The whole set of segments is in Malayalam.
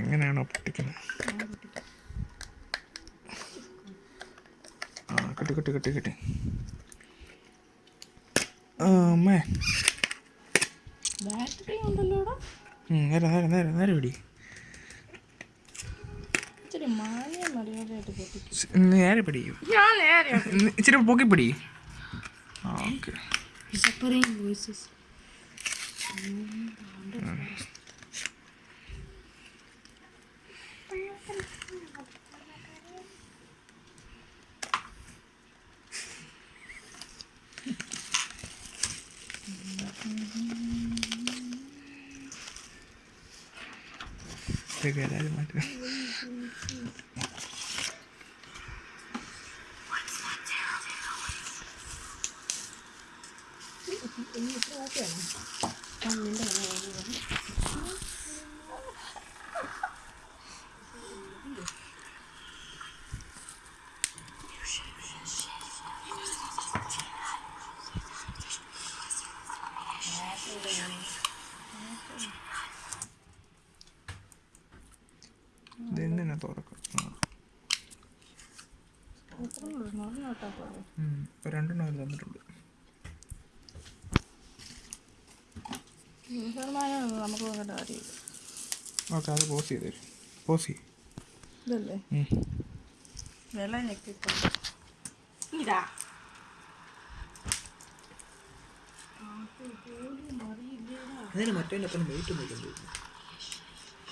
എങ്ങനെയാണോ പൊട്ടിക്കുന്നത്? ആ കിട്ടി കിട്ടി കിട്ടി കിട്ടി. അമ്മേ. നേരം നേരെ നേരെ നേരെ നേരെ പിടി. ഇച്ചിരി പൊക്കി പിടി. Okay. Pega ela mais Ini berapa ya? Tahun ini dah രണ്ടെണ്ണം അവർ തന്നിട്ടുണ്ട്. ഓക്കെ അത് പോസ് ചെയ്ത് തരും പോസ് ചെയ്യും. ഇതല്ലേ? ഉം. വില ഞെക്കിക്കൊണ്ട് ഇതാ. അതിന് മറ്റേ വെയിറ്റ് എല്ലാ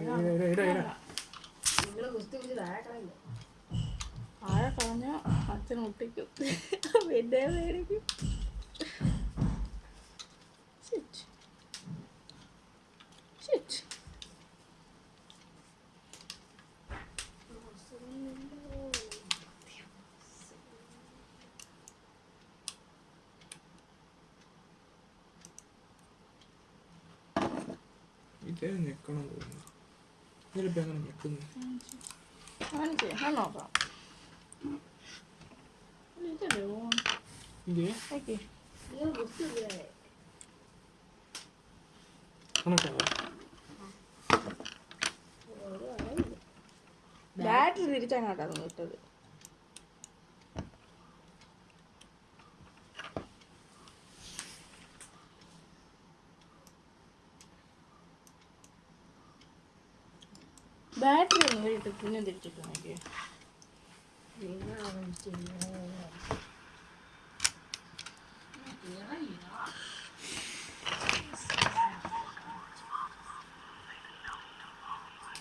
ഞാൻ- ഇടാ, ഇടാ, ഇടാ, ഇടാ. നിങ്ങൾ കുസ്തി പിടിച്ച് താഴെക്കളയില്ല ആഴെ കളഞ്ഞ അച്ഛൻ ഒട്ടിക്കും. പിന്നെ മേടിക്കും ideerne kan gå med. Eller bøndene med kunden. Han ikke, han har bra. Lite rå. Ikke? Ikke. Han har bra. Battery இருக்காங்க அட்டை விட்டது பேட்ரி எங்கிட்ட துணி தெரிச்சுட்டு எனக்கு என்ன